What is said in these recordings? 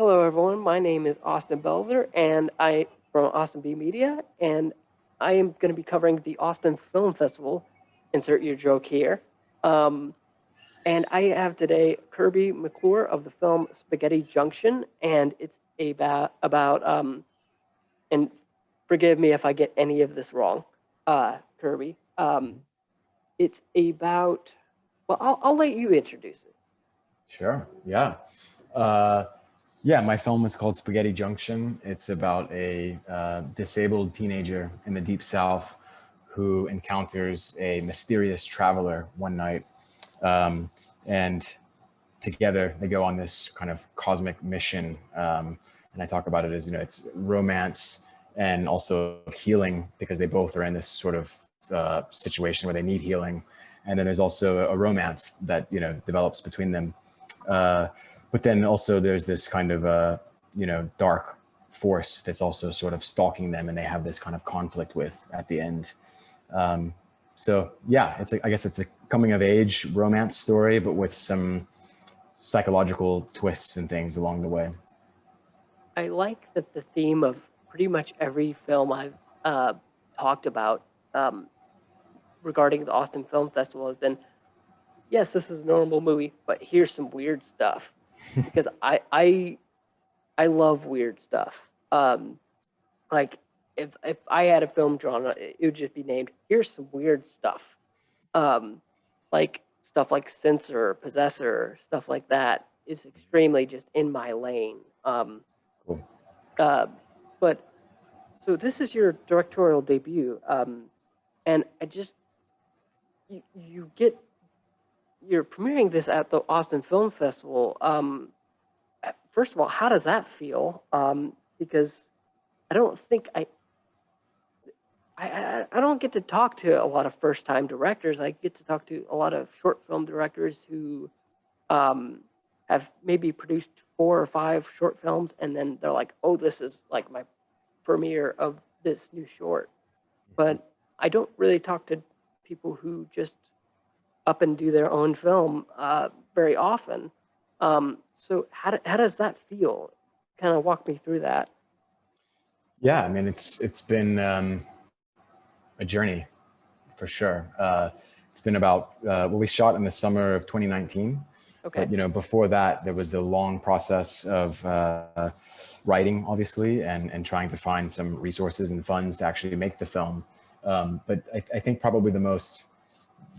Hello, everyone. My name is Austin Belzer, and I from Austin B Media, and I am going to be covering the Austin Film Festival. Insert your joke here. Um, and I have today Kirby McClure of the film Spaghetti Junction, and it's about about um, and forgive me if I get any of this wrong, uh, Kirby. Um, it's about well, I'll, I'll let you introduce it. Sure. Yeah. Uh, yeah, my film is called Spaghetti Junction. It's about a uh, disabled teenager in the Deep South who encounters a mysterious traveler one night. Um, and together they go on this kind of cosmic mission. Um, and I talk about it as, you know, it's romance and also healing because they both are in this sort of uh, situation where they need healing. And then there's also a romance that, you know, develops between them. Uh, but then also there's this kind of, uh, you know, dark force that's also sort of stalking them and they have this kind of conflict with at the end. Um, so yeah, it's a, I guess it's a coming of age romance story, but with some psychological twists and things along the way. I like that the theme of pretty much every film I've uh, talked about um, regarding the Austin Film Festival has been, yes, this is a normal movie, but here's some weird stuff because I I I love weird stuff. Um, like if if I had a film drawn, it would just be named "Here's some weird stuff," um, like stuff like Censor, Possessor, stuff like that is extremely just in my lane. Um, cool. uh, but so this is your directorial debut, um, and I just you, you get you're premiering this at the Austin Film Festival. Um, first of all, how does that feel? Um, because I don't think I, I, I don't get to talk to a lot of first time directors. I get to talk to a lot of short film directors who um, have maybe produced four or five short films, and then they're like, "Oh, this is like my premiere of this new short." But I don't really talk to people who just up and do their own film uh, very often. Um, so how, do, how does that feel? Kind of walk me through that. Yeah, I mean, it's it's been um, a journey for sure. Uh, it's been about, uh, well, we shot in the summer of 2019. Okay. But, you know, before that, there was the long process of uh, writing, obviously, and, and trying to find some resources and funds to actually make the film. Um, but I, I think probably the most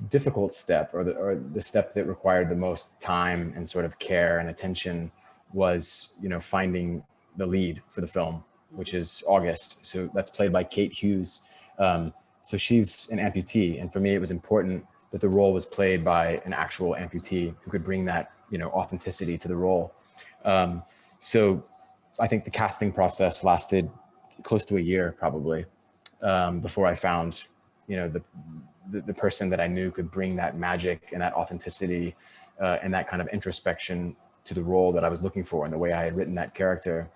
difficult step or the, or the step that required the most time and sort of care and attention was, you know, finding the lead for the film, which is August. So that's played by Kate Hughes. Um, so she's an amputee. And for me, it was important that the role was played by an actual amputee who could bring that, you know, authenticity to the role. Um, so I think the casting process lasted close to a year probably um, before I found, you know, the, the, the, person that I knew could bring that magic and that authenticity uh, and that kind of introspection to the role that I was looking for and the way I had written that character.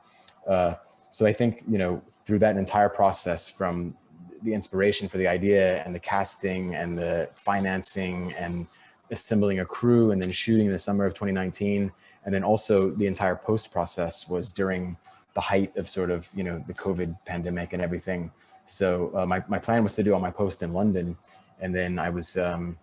Uh, so I think, you know, through that entire process from the inspiration for the idea and the casting and the financing and assembling a crew and then shooting in the summer of 2019. And then also the entire post process was during the height of sort of, you know, the COVID pandemic and everything. So uh, my, my plan was to do all my post in London and then I was, um,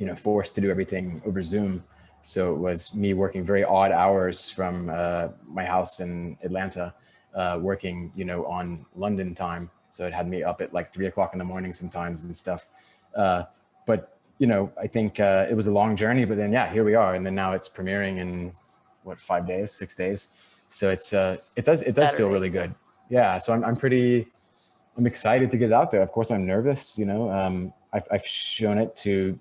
you know, forced to do everything over Zoom. So it was me working very odd hours from uh, my house in Atlanta, uh, working, you know, on London time. So it had me up at like three o'clock in the morning sometimes and stuff. Uh, but, you know, I think uh, it was a long journey, but then, yeah, here we are. And then now it's premiering in what, five days, six days. So it's, uh, it does, it does Saturday. feel really good. Yeah. So I'm, I'm pretty, I'm excited to get it out there. Of course, I'm nervous, you know, um, I've, I've shown it to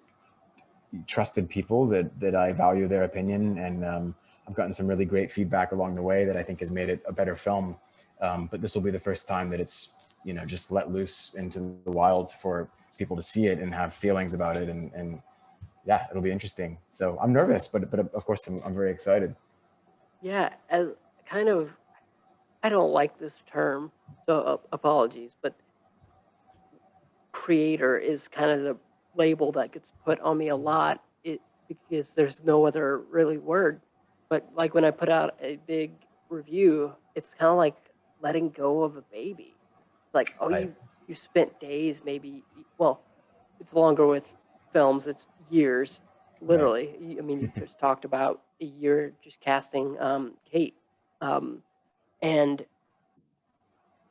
trusted people that, that I value their opinion. And um, I've gotten some really great feedback along the way that I think has made it a better film. Um, but this will be the first time that it's, you know, just let loose into the wild for people to see it and have feelings about it. And, and yeah, it'll be interesting. So I'm nervous, but, but of course I'm, I'm very excited. Yeah, as kind of, I don't like this term, so uh, apologies, but creator is kind of the label that gets put on me a lot it, because there's no other really word. But like when I put out a big review, it's kind of like letting go of a baby. Like, oh, Right. you you spent days, maybe. Well, it's longer with films. It's years, literally. I mean, you just talked about a year just casting um, Kate, um, and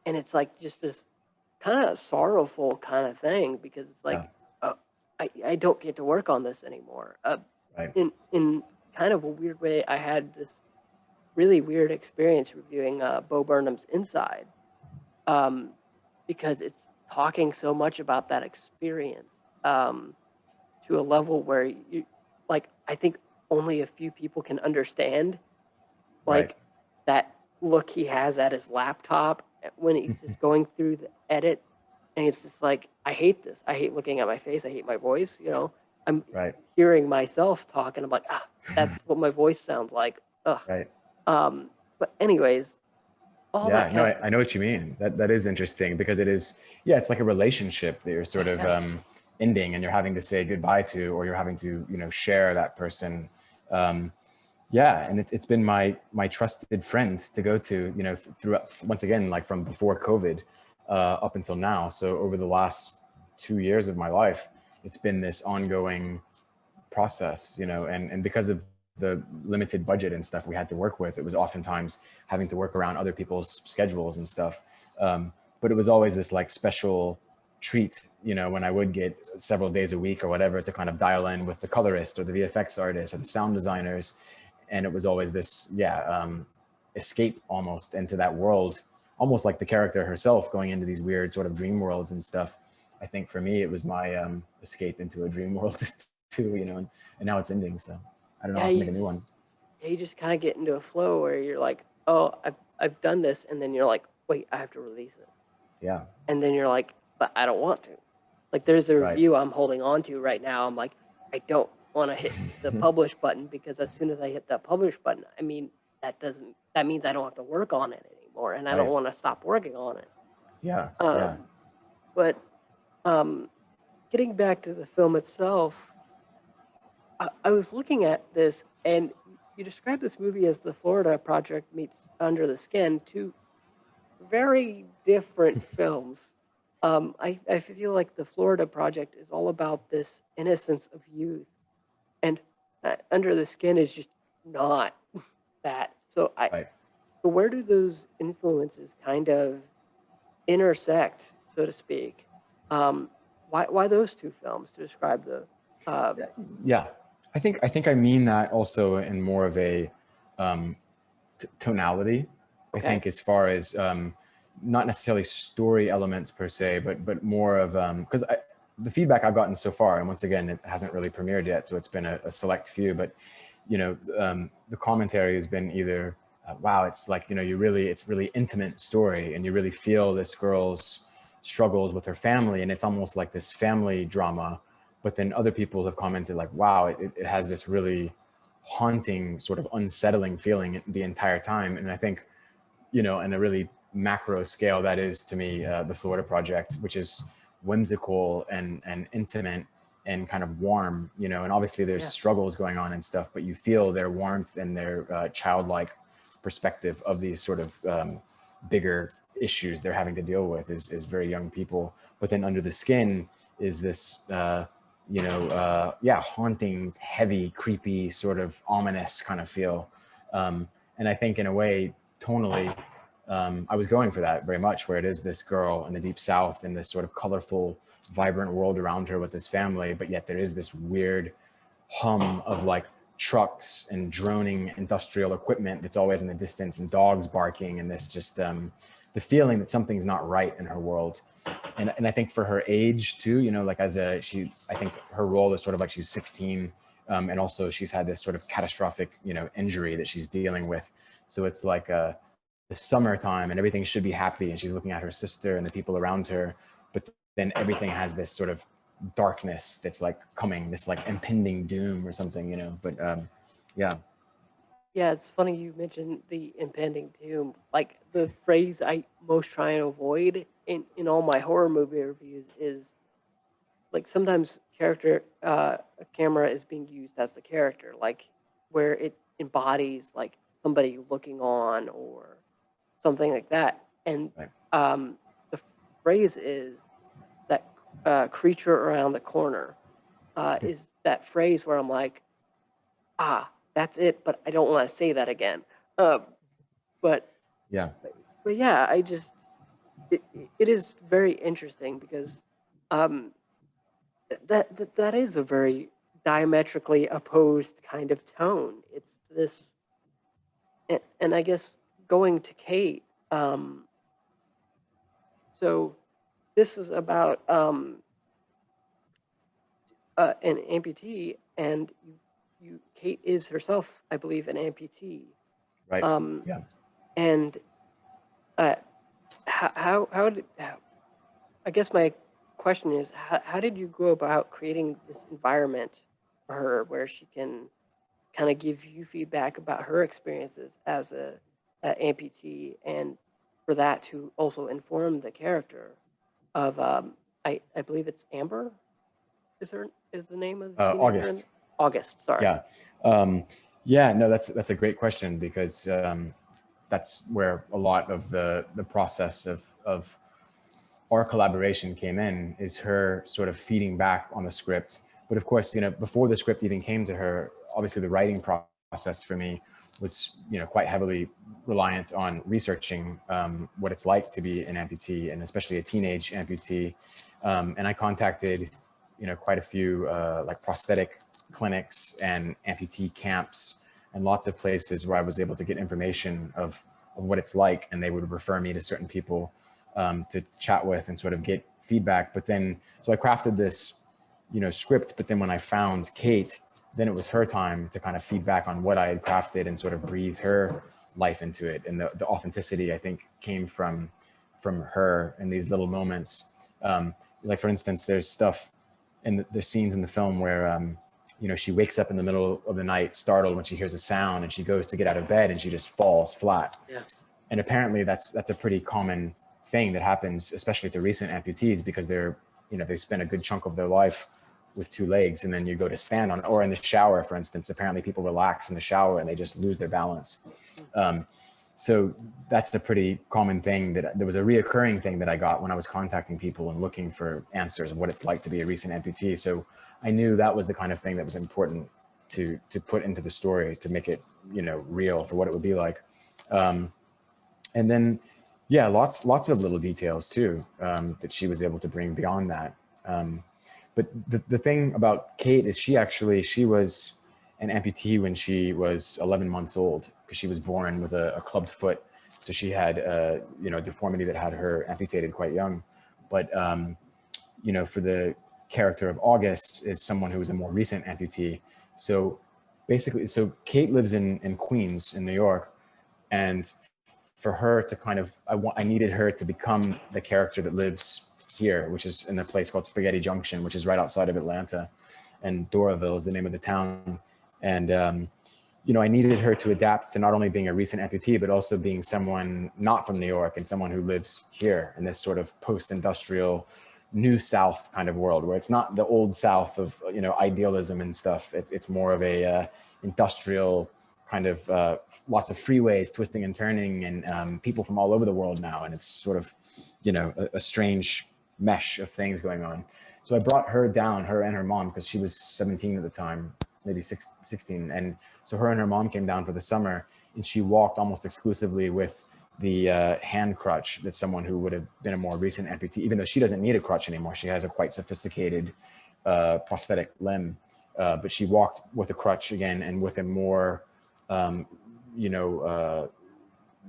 and it's like just this kind of sorrowful kind of thing because it's like, Yeah. uh, I I don't get to work on this anymore. Uh, Right. in in kind of a weird way, I had this really weird experience reviewing uh, Bo Burnham's Inside, um, because it's talking so much about that experience um, to a level where you like I think only a few people can understand, like Right. that look he has at his laptop when he's just going through the edit, and it's just like I hate this. I hate looking at my face. I hate my voice. You know, I'm Right. hearing myself talk and I'm like, ah, that's what my voice sounds like. Ugh. Right. Um, but anyways, all yeah, that no, I, I know what you mean. That that is interesting because it is, yeah, it's like a relationship that you're sort of um, ending, and you're having to say goodbye to, or you're having to, you know, share that person. Um, yeah, and it, it's been my my trusted friend to go to, you know, th- throughout once again, like from before COVID uh, up until now. So over the last two years of my life, it's been this ongoing process, you know, and and because of the limited budget and stuff we had to work with, it was oftentimes having to work around other people's schedules and stuff. Um, but it was always this like special treat, you know, when I would get several days a week or whatever to kind of dial in with the colorist or the VFX artist or the sound designers. And it was always this, yeah, um, escape almost into that world, almost like the character herself going into these weird sort of dream worlds and stuff. I think for me, it was my um, escape into a dream world too, you know, and, and now it's ending. So I don't know, Yeah, I'll make a new one. Yeah, you just kind of get into a flow where you're like, oh, I've, I've done this. And then you're like, wait, I have to release it. Yeah. And then you're like, but I don't want to. Like there's a Right. review I'm holding on to right now. I'm like, I don't want to hit the publish button because as soon as I hit that publish button, I mean, that doesn't, that means I don't have to work on it anymore. And I don't want to stop working on it. Yeah. Um, yeah. But um, getting back to the film itself, I, I was looking at this, and you described this movie as the Florida Project meets Under the Skin, two very different films. Um, I, I feel like the Florida Project is all about this innocence of youth, and uh, Under the Skin is just not that. So I, Right. so where do those influences kind of intersect, so to speak? Um, why, why those two films to describe the? Uh, Yeah, I think I think I mean that also in more of a um, t- tonality. I think as far as um, not necessarily story elements per se, but but more of because I the feedback I've gotten so far, and once again, it hasn't really premiered yet, so it's been a, a select few. But you know, um, the commentary has been either, uh, "Wow, it's like you know, you really, it's really intimate story, and you really feel this girl's struggles with her family, and it's almost like this family drama." But then other people have commented like, "Wow, it, it has this really haunting, sort of unsettling feeling the entire time." And I think, you know, in a really macro scale, that is to me uh, the Florida Project, which is whimsical and and intimate and kind of warm, you know. And obviously, there's Yeah. struggles going on and stuff, but you feel their warmth and their uh, childlike perspective of these sort of um, bigger issues they're having to deal with is, as very young people. But then under the skin is this, uh, you know, uh, yeah, haunting, heavy, creepy, sort of ominous kind of feel. Um, and I think in a way, tonally, um, I was going for that very much, where it is this girl in the deep south in this sort of colorful, vibrant world around her with this family, but yet there is this weird hum of like trucks and droning industrial equipment that's always in the distance and dogs barking and this just um, the feeling that something's not right in her world. And, and I think for her age too, you know, like as a, she, I think her role is sort of like she's 16 um, and also she's had this sort of catastrophic, you know, injury that she's dealing with. So it's like uh, the summertime and everything should be happy and she's looking at her sister and the people around her, but then everything has this sort of darkness that's like coming, this like impending doom or something, you know. But um, yeah, yeah, it's funny you mentioned the impending doom. Like the phrase I most try and avoid in in all my horror movie reviews is like sometimes character uh, a camera is being used as the character, like where it embodies like somebody looking on or something like that. And Right. um, the phrase is that uh, creature around the corner uh, is that phrase where I'm like, ah, that's it, but I don't want to say that again. Uh, but Yeah. but yeah, I just it, it is very interesting because um, that, that that is a very diametrically opposed kind of tone. It's this, and, and I guess going to Kate. Um, so this is about um, uh, an amputee, and you, you Kate is herself, I believe, an amputee. Right. Um, Yeah. And uh, how, how, how did, how, I guess my question is, how, how did you go about creating this environment for her where she can kind of give you feedback about her experiences as a, a amputee and for that to also inform the character of, um, I, I believe it's Amber? Is her, is the name of the Uh, August. August, sorry. Yeah. Um, yeah, no, that's, that's a great question because, um, that's where a lot of the, the process of, of our collaboration came in is her sort of feeding back on the script. But of course, you know, before the script even came to her, obviously the writing process for me was, you know, quite heavily reliant on researching um, what it's like to be an amputee and especially a teenage amputee. Um, and I contacted, you know, quite a few uh, like prosthetic clinics and amputee camps and lots of places where I was able to get information of, of what it's like. And they would refer me to certain people um, to chat with and sort of get feedback. But then, so I crafted this, you know, script. But then when I found Kate, then it was her time to kind of feedback on what I had crafted and sort of breathe her life into it. And the, the authenticity, I think, came from from her in these little moments. Um, like for instance, there's stuff in the, there's scenes in the film where um, you know, she wakes up in the middle of the night, startled when she hears a sound and she goes to get out of bed and she just falls flat. Yeah. And apparently that's, that's a pretty common thing that happens, especially to recent amputees because they're, you know, they spend a good chunk of their life with two legs and then you go to stand on, or in the shower, for instance, apparently people relax in the shower and they just lose their balance. Um, so that's a pretty common thing that there was a reoccurring thing that I got when I was contacting people and looking for answers of what it's like to be a recent amputee. So I knew that was the kind of thing that was important to to put into the story to make it you know real for what it would be like. Um, and then yeah, lots lots of little details too um, that she was able to bring beyond that. Um, but the, the thing about Kate is she actually she was an amputee when she was 11 months old because she was born with a, a clubbed foot. So she had uh, you know deformity that had her amputated quite young. But um, you know for the character of August is someone who is a more recent amputee. So basically, so Kate lives in, in Queens in New York. And for her to kind of, I, want, I needed her to become the character that lives here, which is in a place called Spaghetti Junction, which is right outside of Atlanta. And Doraville is the name of the town. And, um, you know, I needed her to adapt to not only being a recent amputee, but also being someone not from New York and someone who lives here in this sort of post-industrial new South kind of world where it's not the old South of, you know, idealism and stuff. It, it's more of a uh, industrial kind of uh, lots of freeways twisting and turning and um, people from all over the world now. And it's sort of, you know, a, a strange mesh of things going on. So I brought her down, her and her mom, because she was 17 at the time, maybe six, 16. And so her and her mom came down for the summer and she walked almost exclusively with the uh, hand crutch that someone who would have been a more recent amputee, even though she doesn't need a crutch anymore. She has a quite sophisticated uh, prosthetic limb, uh, but she walked with a crutch again and with a more, um, you know, uh,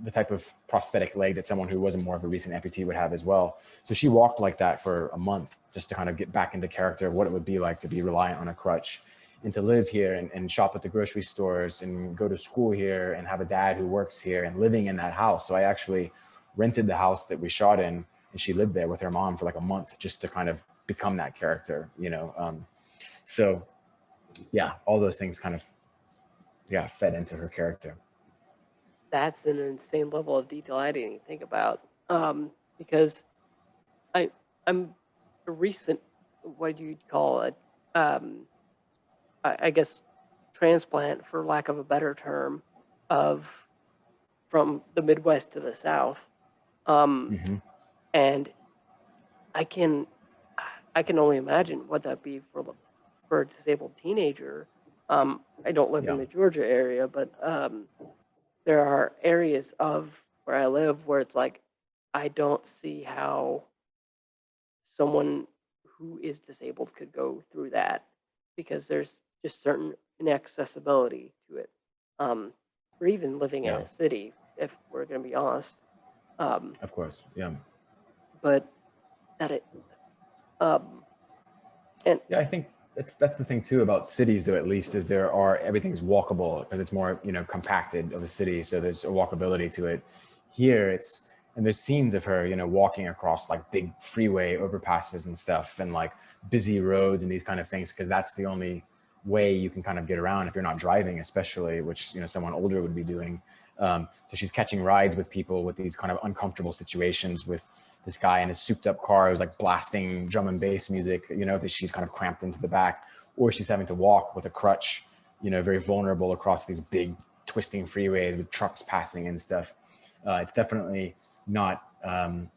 the type of prosthetic leg that someone who wasn't more of a recent amputee would have as well. So she walked like that for a month just to kind of get back into character of what it would be like to be reliant on a crutch and to live here and, and shop at the grocery stores and go to school here and have a dad who works here and living in that house. So I actually rented the house that we shot in and she lived there with her mom for like a month just to kind of become that character, you know? Um, so yeah, all those things kind of, yeah, fed into her character. That's an insane level of detail I didn't even think about. Um, because I I'm a recent what do you call it? Um, I, I guess transplant for lack of a better term. of from the Midwest to the South. Um, hmm and I can I can only imagine what that'd be for the- for a disabled teenager. Um, I don't live in the Georgia area, but um, there are areas of where I live where it's like I don't see how someone who is disabled could go through that because there's just certain inaccessibility to it. Um, or even living in Yeah. a city, if we're going to be honest. Um, Of course. Yeah. but that it um and Yeah, I think that's that's the thing too about cities, though. At least is there are everything's walkable because it's more you know compacted of a city, so there's a walkability to it. Here, it's and there's scenes of her, you know, walking across like big freeway overpasses and stuff, and like busy roads and these kind of things, because that's the only way you can kind of get around if you're not driving, especially, which you know someone older would be doing. Um, so she's catching rides with people with these kind of uncomfortable situations with this guy in his souped up car who's like blasting drum and bass music, you know, that she's kind of cramped into the back, or she's having to walk with a crutch, you know, very vulnerable across these big twisting freeways with trucks passing and stuff. Uh, it's definitely not um,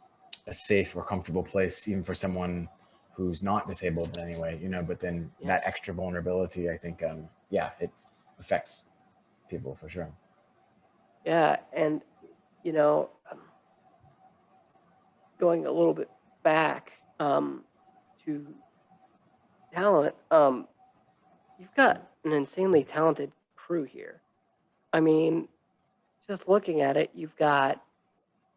a safe or comfortable place, even for someone who's not disabled in any way, you know, but then Yeah. that extra vulnerability, I think, um, yeah, it affects people for sure. yeah and you know going a little bit back um to talent um you've got an insanely talented crew here. I mean just looking at it you've got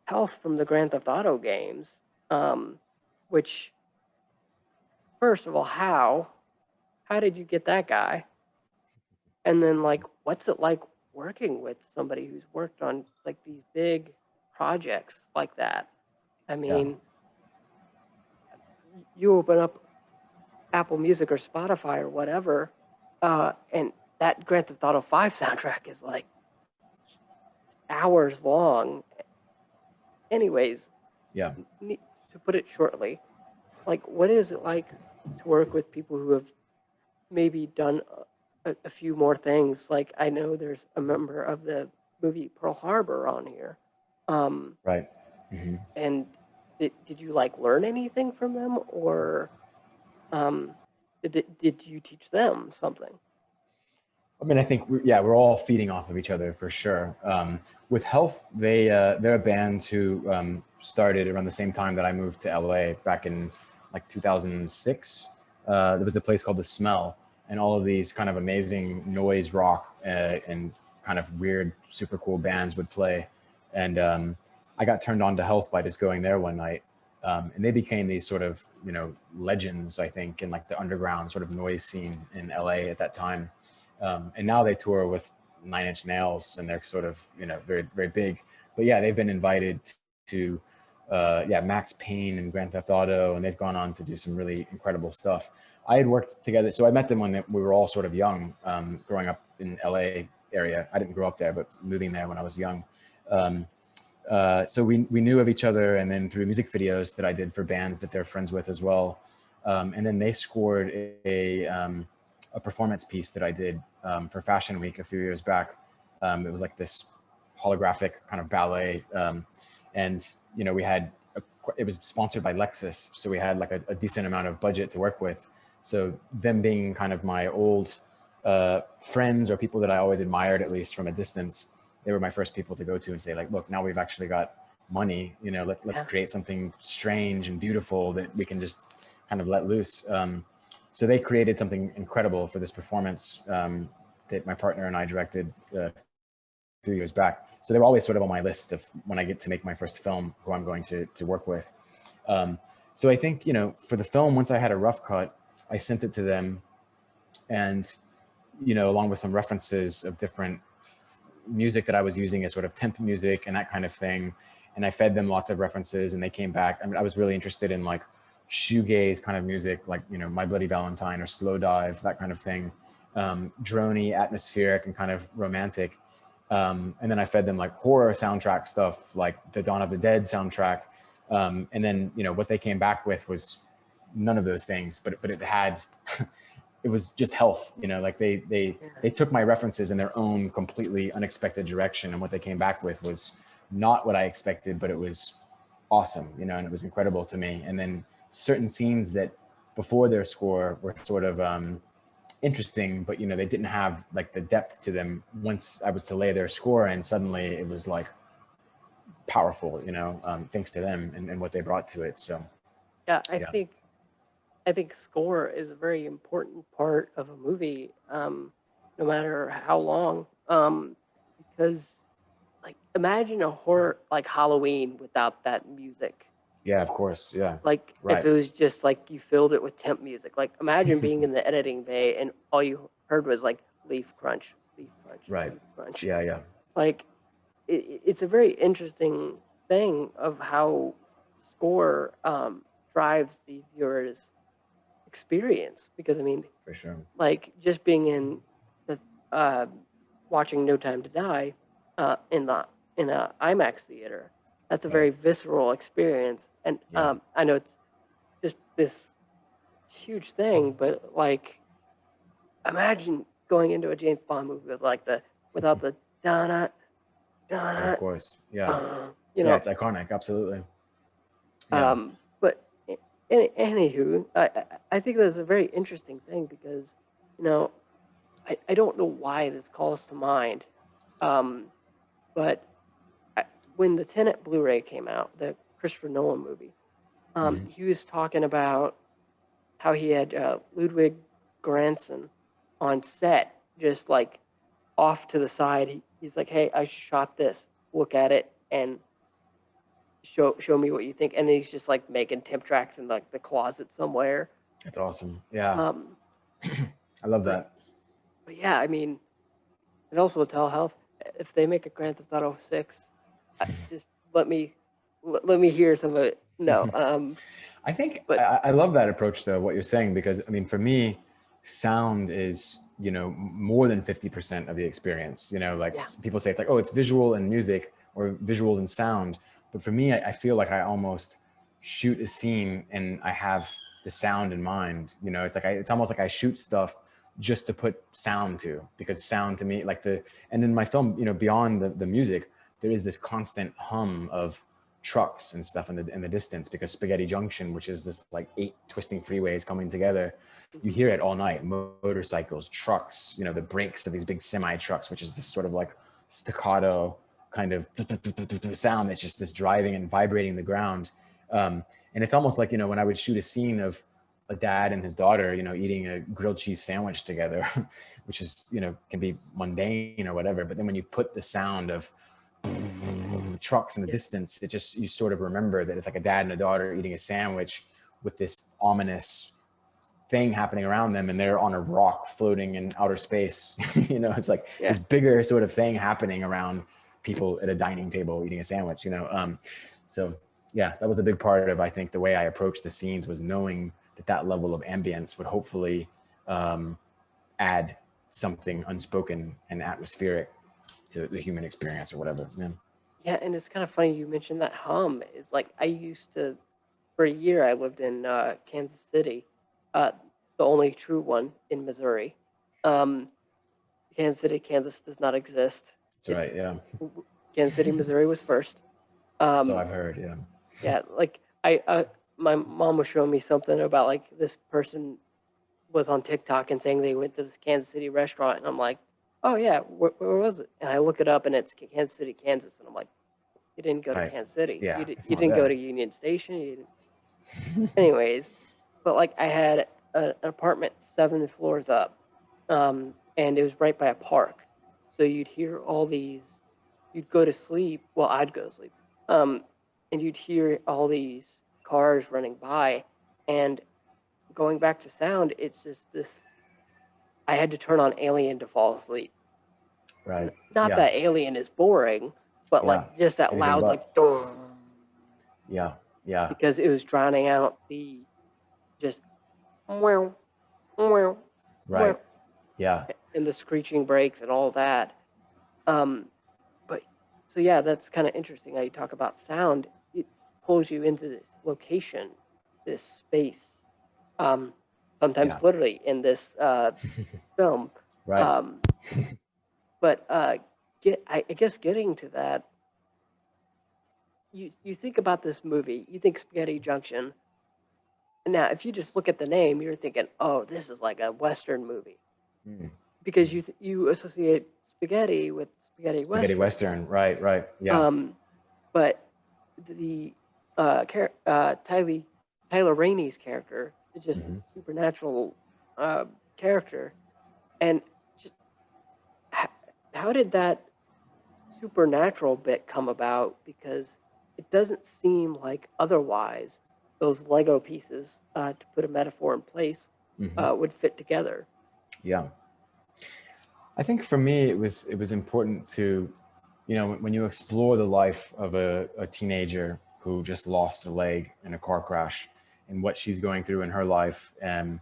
health from the grand theft auto games um which first of all how? How did you get that guy? And then like what's it like working with somebody who's worked on like these big projects like that i mean you open up apple music or spotify or whatever uh, and that grand theft auto 5 soundtrack is like hours long anyways Yeah. to put it shortly, like what is it like to work with people who have maybe done a, a few more things? Like I know there's a member of the movie Pearl Harbor on here, um, Right. Hmm and did, did you like learn anything from them, or um, did did you teach them something? I mean, I think we, yeah, we're all feeding off of each other for sure. Um, with Health, they uh, they're a band who um, started around the same time that I moved to LA back in like 2006. Uh, there was a place called The Smell, and all of these kind of amazing noise rock uh, and kind of weird, super cool bands would play. And um, I got turned on to Health by just going there one night. Um, and they became these sort of, you know, legends, I think, in like the underground sort of noise scene in LA at that time. Um, and now they tour with Nine Inch Nails, and they're sort of you know very very big. But yeah, they've been invited to uh, yeah Max Payne and Grand Theft Auto, and they've gone on to do some really incredible stuff. I had worked together, so I met them when we were all sort of young, um, growing up in LA area. I didn't grow up there, but moving there when I was young. Um, uh, so we we knew of each other, and then through music videos that I did for bands that they're friends with as well. Um, and then they scored a, um, a performance piece that I did um, for Fashion Week a few years back. Um, it was like this holographic kind of ballet, um, and you know we had a, it was sponsored by Lexus, so we had like a, a decent amount of budget to work with. So them being kind of my old uh, friends or people that I always admired, at least from a distance, they were my first people to go to and say like, look, now we've actually got money, you know, let, let's Yeah. create something strange and beautiful that we can just kind of let loose. Um, so they created something incredible for this performance um, that my partner and I directed uh, a few years back. So they were always sort of on my list of when I get to make my first film, who I'm going to to work with. Um, so I think you know, for the film, once I had a rough cut, I sent it to them, and you know, along with some references of different music that I was using as sort of temp music and that kind of thing. And I fed them lots of references, and they came back. I mean, I was really interested in like shoegaze kind of music, like you know, My Bloody Valentine or Slowdive, that kind of thing, um, drony, atmospheric, and kind of romantic. Um, and then I fed them like horror soundtrack stuff, like the Dawn of the Dead soundtrack. Um, and then you know what they came back with was none of those things, but but it had it was just health, you know, like they, they, they took my references in their own completely unexpected direction. And what they came back with was not what I expected, but it was awesome, you know, and it was incredible to me. And then certain scenes that before their score were sort of, um, interesting, but you know, they didn't have like the depth to them. Once I was to lay their score and suddenly it was like powerful, you know, um, thanks to them and, and what they brought to it. So Yeah, I Yeah. think I think score is a very important part of a movie, um, no matter how long. Um, because like imagine a horror like Halloween without that music. yeah, of course. Yeah. Like Right. if it was just like you filled it with temp music. Like imagine being in the editing bay and all you heard was like leaf crunch, leaf crunch, Right. leaf crunch. Yeah. Yeah. like it, it's a very interesting thing of how score um, drives the viewer's experience because i mean For sure. like just being in the uh, watching no time to die uh, in the in a imax theater that's a Right. very visceral experience and Yeah. um, i know it's just this huge thing but like imagine going into a james bond movie with like the without the donna donna Of course. Yeah. uh, you know yeah. It's iconic. Absolutely. Yeah. um, any, anywho, I, I- think that's a very interesting thing because, you know, I, I don't know why this calls to mind, um, but I, when the Tenet Blu-ray came out, the Christopher Nolan movie, um, Mhm. he was talking about how he had uh, Ludwig Göransson on set, just like off to the side. He, he's like, "Hey, I shot this. Look at it and show show me what you think." And he's just like making temp tracks in like the closet somewhere. It's awesome. Yeah. Um, I love that. but yeah, I mean, and also tell Health. If they make a Grand Theft Auto Six, just let me let, let me hear some of it. No, um, I think But- I, I love that approach though, what you're saying, because I mean, for me, sound is, you know, more than 50% of the experience, you know, like Yeah. people say it's like, oh, it's visual and music or visual and sound. But for me, I, I feel like I almost shoot a scene and I have the sound in mind, you know, it's like, I, it's almost like I shoot stuff just to put sound to, because sound to me, like the, and in my film, you know, beyond the, the music, there is this constant hum of trucks and stuff in the in the distance because Spaghetti Junction, which is this like eight twisting freeways coming together, you hear it all night. Motorcycles, trucks, you know, the brakes of these big semi trucks, which is this sort of like staccato kind of sound that's just this driving and vibrating the ground. Um, and it's almost like you know when I would shoot a scene of a dad and his daughter, you know, eating a grilled cheese sandwich together, which is you know can be mundane or whatever. But then when you put the sound of trucks in the distance, it just you sort of remember that it's like a dad and a daughter eating a sandwich with this ominous thing happening around them and they're on a rock floating in outer space. you know, it's like Yeah. this bigger sort of thing happening around people at a dining table eating a sandwich, you know. Um, so yeah, that was a big part of I think the way I approached the scenes was knowing that that level of ambience would hopefully um, add something unspoken and atmospheric to the human experience or whatever. Yeah. Yeah, and it's kind of funny you mentioned that hum. Is like I used to, for a year, I lived in uh, Kansas City, uh, the only true one in Missouri. Um, Kansas City, Kansas does not exist. That's right. Yeah. Kansas City, Missouri was first. Um, so I've heard. Yeah. yeah, like I, uh, my mom was showing me something about like this person was on TikTok and saying they went to this Kansas City restaurant, and I'm like, oh yeah, where, where was it? And I look it up, and it's Kansas City, Kansas, and I'm like, you didn't go to Right. Kansas City. Yeah, you, you didn't go to Union Station. You didn't. Anyways, but like I had a, an apartment seven floors up, um, and it was right by a park, so you'd hear all these. You'd go to sleep. Well, I'd go to sleep, um, and you'd hear all these cars running by, and going back to sound, it's just this. I had to turn on Alien to fall asleep. Right. Not Yeah. that Alien is boring, but like just that Anything loud, but. like Yeah. Yeah. because it was drowning out the just wow, wow, Right. Yeah. And the screeching brakes and all that. Um, but so yeah, that's kind of interesting how you talk about sound. It pulls you into this location, this space. Um, sometimes Yeah. literally in this uh, film. Right. Um, but uh, get, I, I guess getting to that, you you think about this movie, you think Spaghetti Junction. Now, if you just look at the name, you're thinking, "Oh, this is like a Western movie," Mm. Because you th- you associate spaghetti with spaghetti Western. Spaghetti Western. Right. Right. Yeah. Um, but the uh, uh, Tyler Tyler Rainey's character is just Mhm. a supernatural uh, character, and just how, how did that supernatural bit come about? Because it doesn't seem like otherwise those Lego pieces, uh, to put a metaphor in place, Mhm. uh, would fit together. Yeah. I think for me, it was it was important to, you know, when you explore the life of a, a teenager who just lost a leg in a car crash and what she's going through in her life, and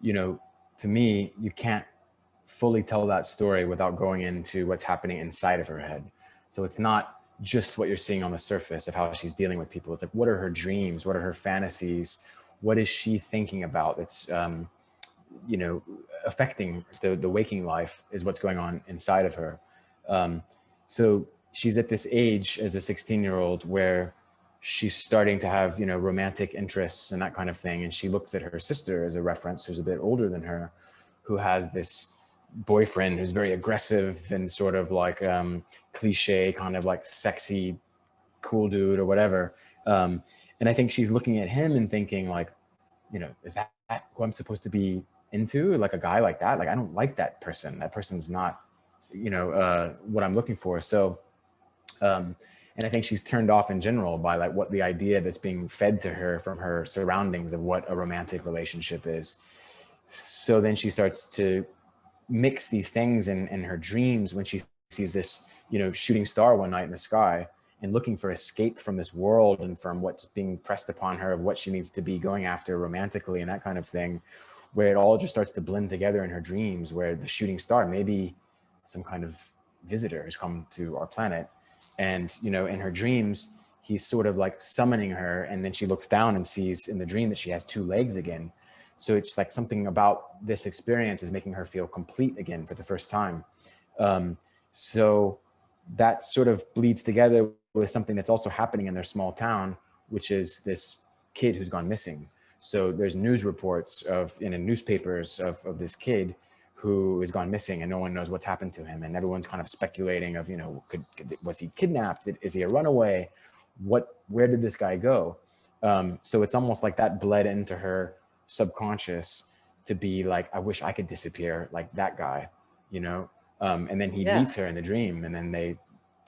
you know, to me, you can't fully tell that story without going into what's happening inside of her head. So it's not just what you're seeing on the surface of how she's dealing with people. It's like, what are her dreams? What are her fantasies? What is she thinking about? That's, um, you know, affecting the, the waking life is what's going on inside of her. Um, so she's at this age as a 16 year old where she's starting to have, you know, romantic interests and that kind of thing. And she looks at her sister as a reference, who's a bit older than her, who has this boyfriend who's very aggressive and sort of like um, cliche, kind of like sexy, cool dude or whatever. Um, and I think she's looking at him and thinking like, you know, is that who I'm supposed to be into? Like a guy like that? Like, I don't like that person. That person's not, you know, uh, what I'm looking for. So, um, and I think she's turned off in general by like what the idea that's being fed to her from her surroundings of what a romantic relationship is. So then she starts to mix these things in, in her dreams when she sees this, you know, shooting star one night in the sky and looking for escape from this world and from what's being pressed upon her of what she needs to be going after romantically and that kind of thing, where it all just starts to blend together in her dreams, where the shooting star, maybe some kind of visitor has come to our planet. And, you know, in her dreams, he's sort of like summoning her. And then she looks down and sees in the dream that she has two legs again. So it's like something about this experience is making her feel complete again for the first time. Um, so that sort of bleeds together with something that's also happening in their small town, which is this kid who's gone missing. So there's news reports of in the newspapers of, of this kid who has gone missing and no one knows what's happened to him. And everyone's kind of speculating of, you know, could, could was he kidnapped? Is he a runaway? What, where did this guy go? Um, so it's almost like that bled into her subconscious to be like, I wish I could disappear like that guy, you know? Um, and then he Yeah. meets her in the dream and then they,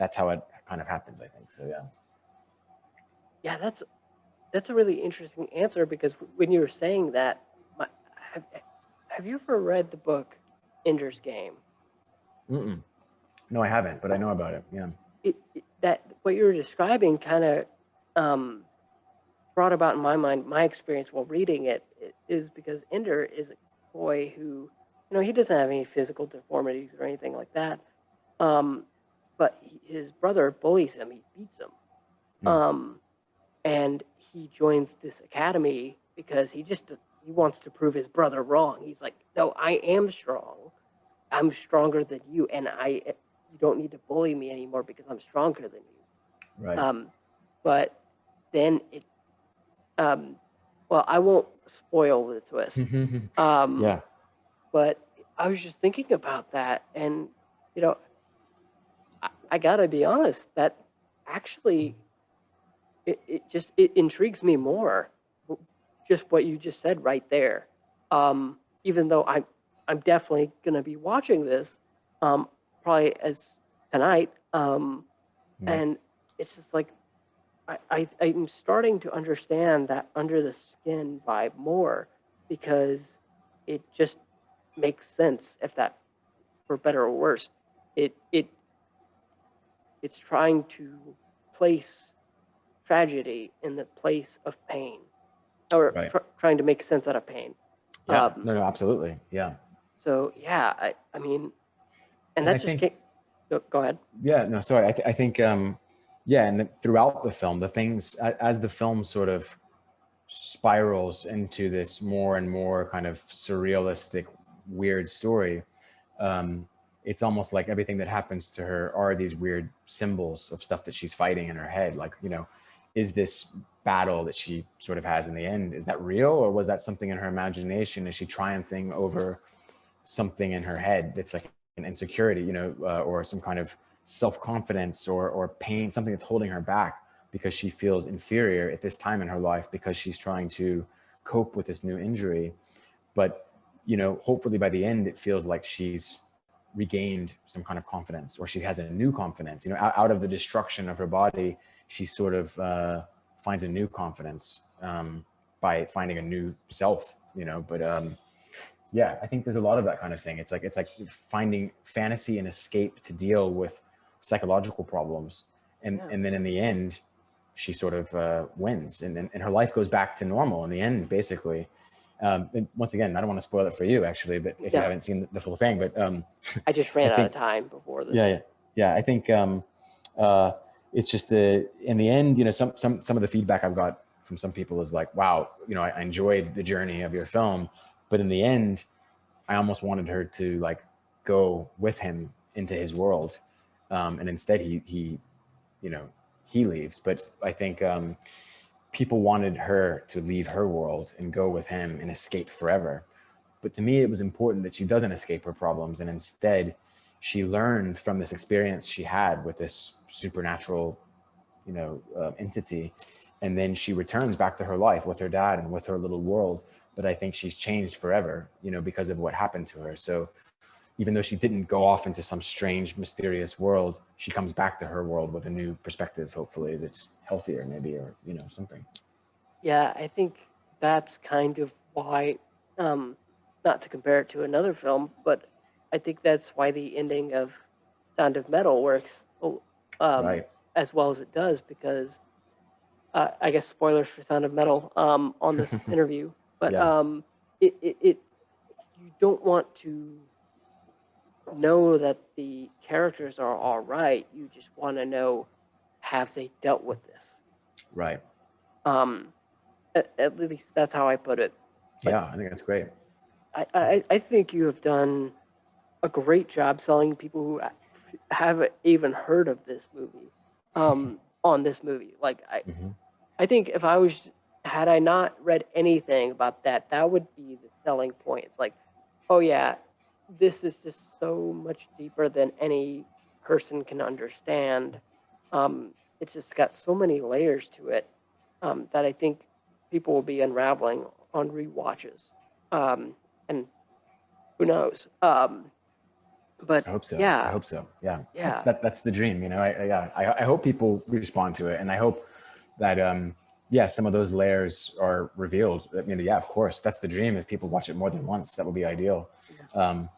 that's how it kind of happens, I think. So, yeah. Yeah, that's that's a really interesting answer because when you were saying that, my, have, have you ever read the book Ender's Game? Mm-mm. No, I haven't, but I know about it. Yeah. It, it- that what you were describing kind of um, brought about in my mind my experience while reading it i- is because Ender is a boy who, you know, he doesn't have any physical deformities or anything like that, um, but he, his brother bullies him. He beats him. Hmm. Um, and he joins this academy because he just he wants to prove his brother wrong. He's like, no, I am strong. I'm stronger than you, and I you don't need to bully me anymore because I'm stronger than you. Right. Um, but then it, um, well, I won't spoil the twist. Um, yeah. but I was just thinking about that, and you know, I, I gotta be honest. That actually, it, it just it intrigues me more. Just what you just said right there. Um, even though I'm I'm definitely gonna be watching this, um, probably as tonight. Um, Yeah. and it's just like I, I I'm starting to understand that under the skin vibe more because it just makes sense if that for better or worse it it it's trying to place tragedy in the place of pain or Right. tr- trying to make sense out of pain Yeah. um, no, no, absolutely. Yeah. so yeah i i mean and And I that just think- came go, go ahead Yeah, no, sorry. I, th- I think, um, yeah, and throughout the film, the things as the film sort of spirals into this more and more kind of surrealistic, weird story, um, it's almost like everything that happens to her are these weird symbols of stuff that she's fighting in her head. Like, you know, is this battle that she sort of has in the end, is that real or was that something in her imagination? Is she triumphing over something in her head that's like an insecurity, you know, uh, or some kind of self-confidence or, or pain, something that's holding her back because she feels inferior at this time in her life because she's trying to cope with this new injury. But, you know, hopefully by the end, it feels like she's regained some kind of confidence or she has a new confidence, you know, out, out of the destruction of her body, she sort of uh, finds a new confidence um, by finding a new self, you know, but um, yeah, I think there's a lot of that kind of thing. It's like, it's like finding fantasy and escape to deal with psychological problems. And, yeah. and then in the end, she sort of uh, wins and, and, and her life goes back to normal in the end, basically. Um, once again, I don't want to spoil it for you actually, but if yeah. you haven't seen the full thing, but um, I just ran I out of time before this. Yeah, yeah, yeah. I think um, uh, it's just the in the end, you know, some some some of the feedback I've got from some people is like, wow, you know, I, I enjoyed the journey of your film, but in the end, I almost wanted her to like go with him into his world, um, and instead he he, you know, he leaves. But I think um, people wanted her to leave her world and go with him and escape forever. But to me, it was important that she doesn't escape her problems. And instead, she learned from this experience she had with this supernatural, you know, uh, entity. And then she returns back to her life with her dad and with her little world. But I think she's changed forever, you know, because of what happened to her. So even though she didn't go off into some strange, mysterious world, she comes back to her world with a new perspective, hopefully, that's healthier maybe, or, you know, something. Yeah, I think that's kind of why, um, not to compare it to another film, but I think that's why the ending of Sound of Metal works um, right. as well as it does, because uh, I guess spoilers for Sound of Metal um, on this interview, but yeah. um, it, it, it, you don't want to know that the characters are all right. You just want to know, have they dealt with this? Right. Um, at, at least that's how I put it. But yeah, I think that's great. I, I, I think you have done a great job selling people who haven't even heard of this movie um, on this movie. Like I, mm -hmm. I think if I was, had I not read anything about that, that would be the selling point. It's like, oh yeah, this is just so much deeper than any person can understand. Um, it's just got so many layers to it um, that I think people will be unraveling on re-watches. Um, and who knows? Um, but I hope so. Yeah, I hope so. Yeah, yeah. That, that's the dream. You know, I, I, yeah, I, I hope people respond to it, and I hope that um, yeah, some of those layers are revealed. I mean, yeah, of course, that's the dream. If people watch it more than once, that would be ideal. Um,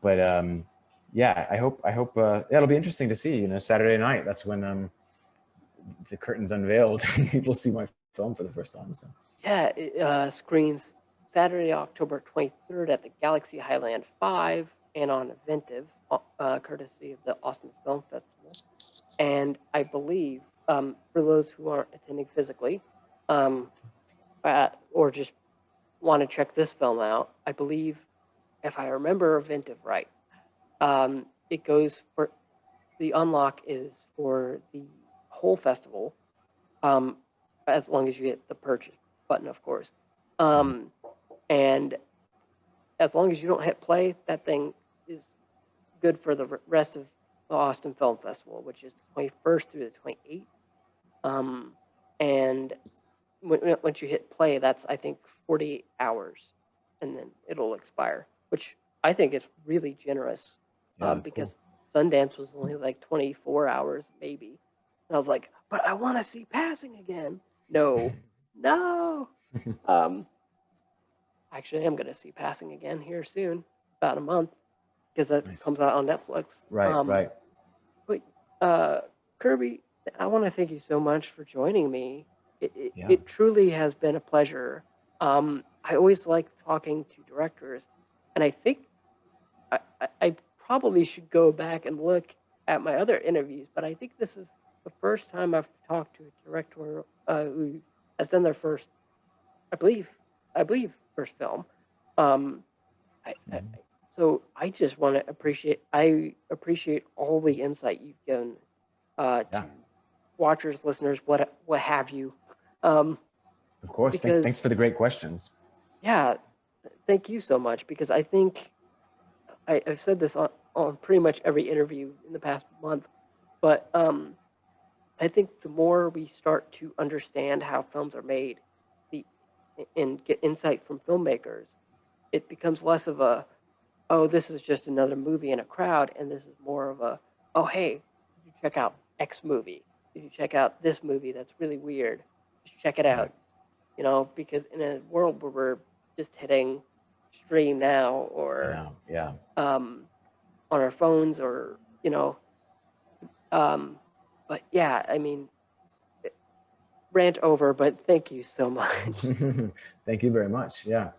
but um, yeah, I hope, I hope, uh, yeah, it'll be interesting to see, you know, Saturday night, that's when um, the curtain's unveiled and people see my film for the first time. So. Yeah, it uh, screens Saturday, October 23rd at the Galaxy Highland 5 and on Eventive, uh, uh, courtesy of the Austin Film Festival. And I believe, um, for those who aren't attending physically, um, or just want to check this film out, I believe if I remember Eventive right, um, it goes for the unlock is for the whole festival, um, as long as you hit the purchase button, of course. Um, and as long as you don't hit play, that thing good for the rest of the Austin Film Festival, which is the 21st through the 28th. Um, and when, once you hit play, that's, I think, 48 hours, and then it'll expire which I think is really generous yeah, um, because cool. Sundance was only like 24 hours, maybe. And I was like, but I want to see passing again. No, no. um, actually, I'm going to see passing again here soon, about a month, because that nice. comes out on Netflix. Right, um, right. But uh, Kirby, I want to thank you so much for joining me. It, it, yeah. it truly has been a pleasure. Um, I always like talking to directors and I think I, I probably should go back and look at my other interviews, but I think this is the first time I've talked to a director uh, who has done their first I believe, I believe first film. Um, I, I, Mhm. So I just want to appreciate, I appreciate all the insight you've given uh, to watchers, listeners, what what have you. Um, Of course. Because- thanks for the great questions. yeah, thank you so much because I think I, I've said this on, on pretty much every interview in the past month, but um, I think the more we start to understand how films are made, the and get insight from filmmakers, it becomes less of a, oh, this is just another movie in a crowd, and this is more of a, oh, hey, you check out X movie? Did you check out this movie that's really weird? Just check it out. You know, because in a world where we're just hitting stream now or Yeah. Yeah. um, on our phones or you know um, but yeah i mean rant over but thank you so much Thank you very much. Yeah.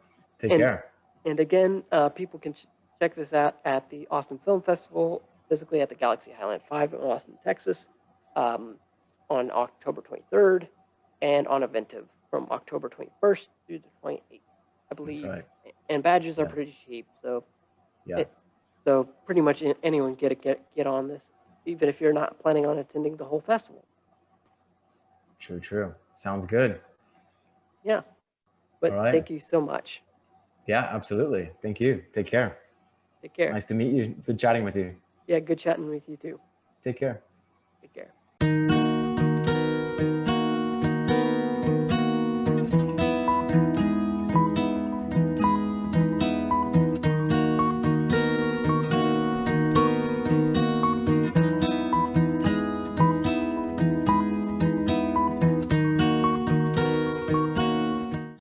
Take And- care. and again uh, people can check this out at the austin film festival physically at the galaxy highland 5 in austin texas um, on october 23rd and on eventive from october 21st through the 28th i believe right. and badges are pretty cheap so Yeah. it- So pretty much anyone get a, get get on this, even if you're not planning on attending the whole festival. True, true. Sounds good. Yeah. But right. thank you so much. Yeah, absolutely. Thank you. Take care. Take care. Nice to meet you. Good chatting with you. Yeah, good chatting with you too. Take care.